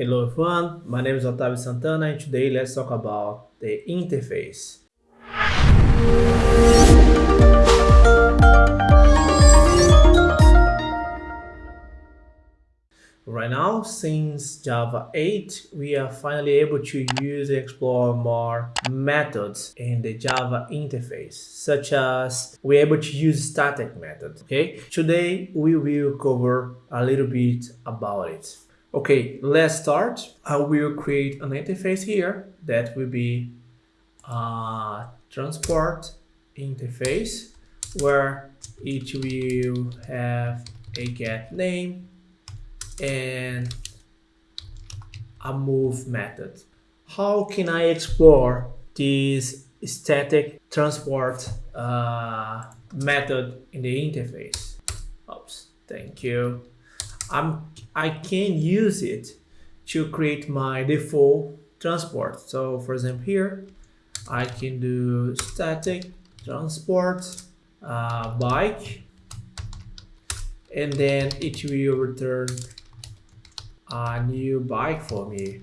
Hello everyone, my name is Otavio Santana and today let's talk about the interface. Right now, since Java 8, we are finally able to use and explore more methods in the Java interface, such as we're able to use static methods, okay? Today, we will cover a little bit about it. Okay, let's start. I will create an interface here that will be a transport interface where it will have a get name and a move method. How can I explore this static transport uh, method in the interface? Oops, thank you. I'm, I can use it to create my default transport. So for example here, I can do static transport uh, bike and then it will return a new bike for me.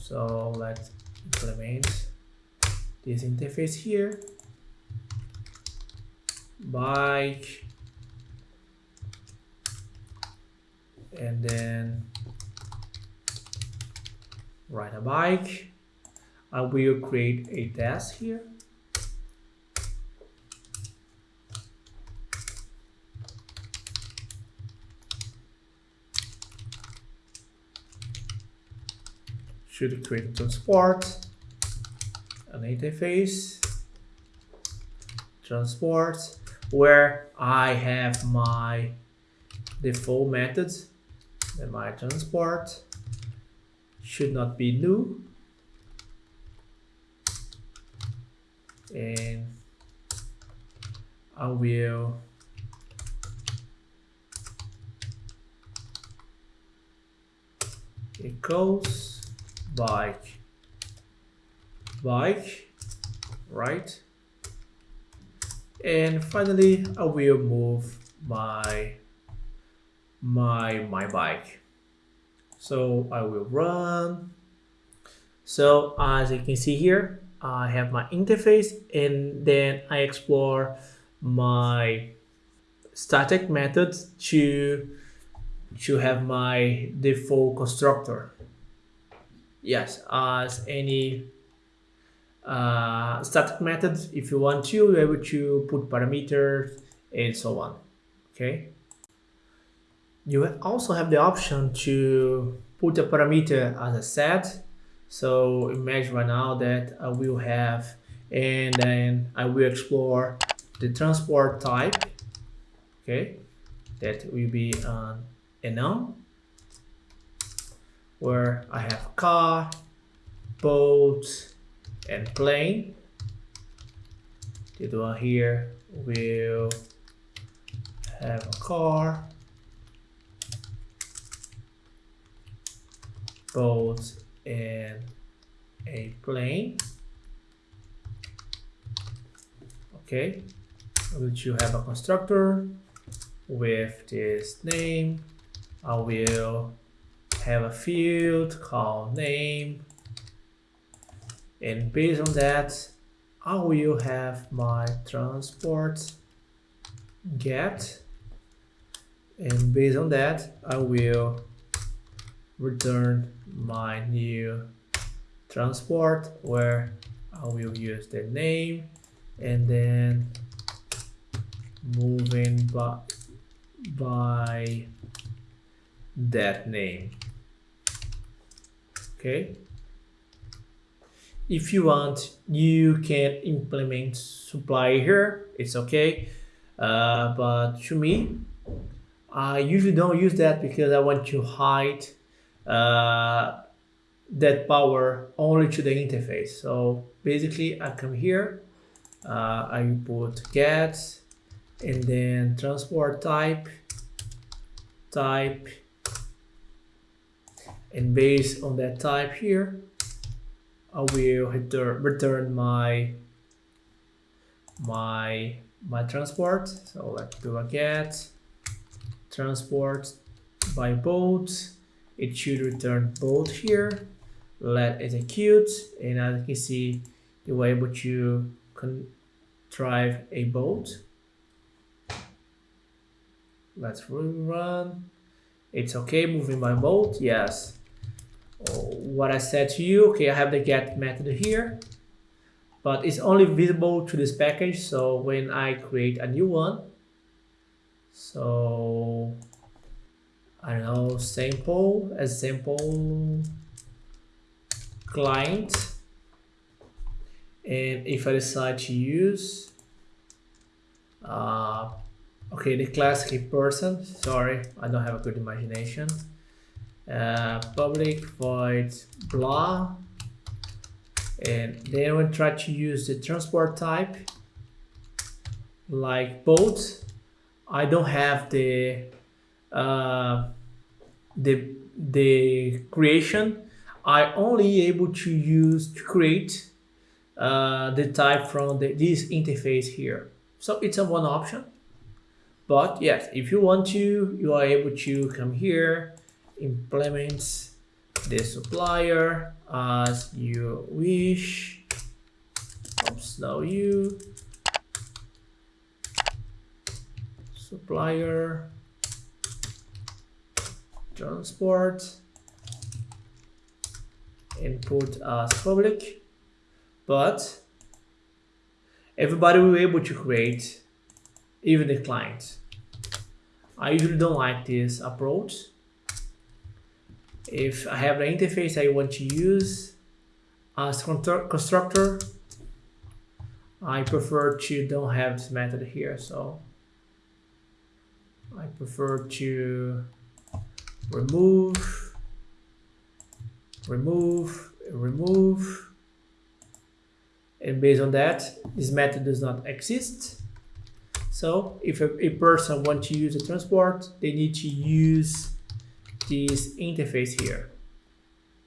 So let's implement this interface here. Bike. And then ride a bike. I will create a task here. should create transport, an interface, transport, where I have my default methods and my transport should not be new. And I will equals bike. Bike right and finally I will move my my my bike. So I will run. So as you can see here I have my interface and then I explore my static methods to to have my default constructor. Yes as any uh, static methods. If you want to you're able to put parameters and so on okay? You also have the option to put a parameter as a set. So imagine right now that I will have and then I will explore the transport type okay? That will be an enum where I have car, boat, and plane. The one here will have a car, boat, and a plane. Okay, which you have a constructor with this name. I will have a field called name and based on that I will have my transport get. And based on that I will return my new transport where I will use the name and then moving by, by that name. Okay if you want you can implement supply here. It's okay. Uh, but to me I usually don't use that because I want to hide uh, that power only to the interface. So basically I come here uh, I put get and then transport type type and based on that type here I will return, my my my transport so let's do a get transport by boat. It should return boat here. Let execute, and as you can see, you were able to drive a boat. Let's rerun. It's okay moving by boat, yes. What I said to you, okay, I have the get method here, but it's only visible to this package. So when I create a new one, so I don't know, sample as sample client. And if I decide to use, uh, okay, the class a person, sorry, I don't have a good imagination. Uh, public void blah. And then we try to use the transport type like boat. I don't have the uh, the the creation I only able to use to create uh, the type from the, this interface here. So it's a one option. But yes, if you want to, you are able to come here, implement the supplier as you wish. Oops, now you. Supplier. Transport. Input as public. But everybody will be able to create even the client. I usually don't like this approach if I have an interface I want to use as constructor I prefer to don't have this method here so I prefer to remove, remove, remove. And based on that, this method does not exist. So if a, a person wants to use a transport, they need to use this interface here.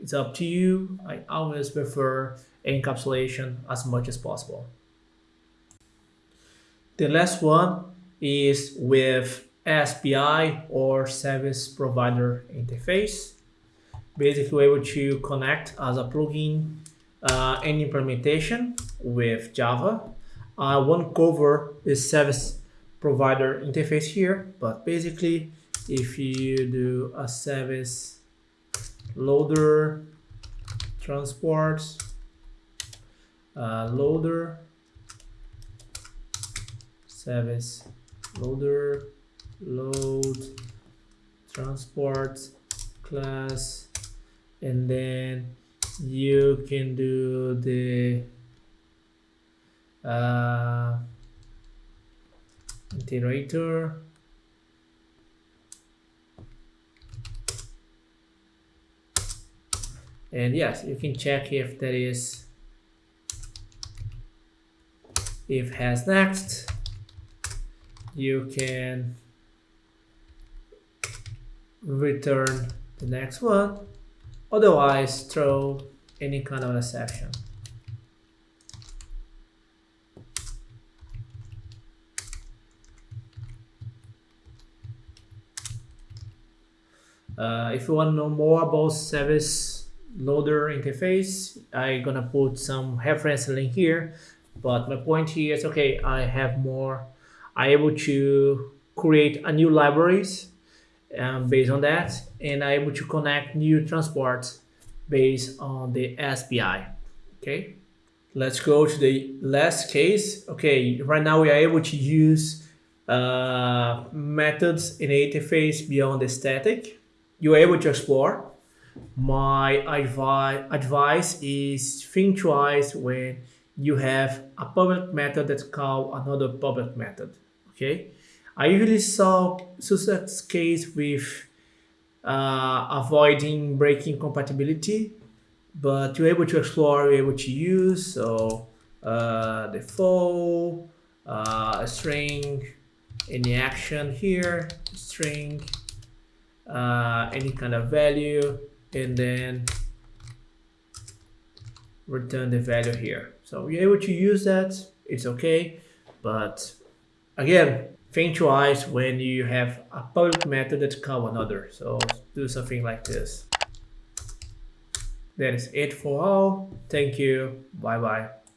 It's up to you. I always prefer encapsulation as much as possible. The last one is with SPI or service provider interface. Basically, able to connect as a plugin uh, implementation with Java. I won't cover the service provider interface here, but basically, if you do a service loader transport uh, loader service loader load transport class and then you can do the uh, iterator and yes you can check if that is if has next. You can return the next one. Otherwise throw any kind of exception. Uh, if you want to know more about service loader interface i'm gonna put some reference link here but my point here is okay i have more i able to create a new libraries um, based on that and I'm able to connect new transports based on the SPI. Okay, let's go to the last case. Okay, right now we are able to use uh, methods in interface beyond the static. You're able to explore. My advi advice is think twice when you have a public method that's called another public method. Okay, I usually saw success case with uh, avoiding breaking compatibility, but you're able to explore, you're able to use, so uh, default, uh, string, any action here, string, uh, any kind of value, and then return the value here. So you're able to use that, it's okay, but again, think twice when you have a public method that call another. So do something like this. That is it for all. Thank you. Bye bye.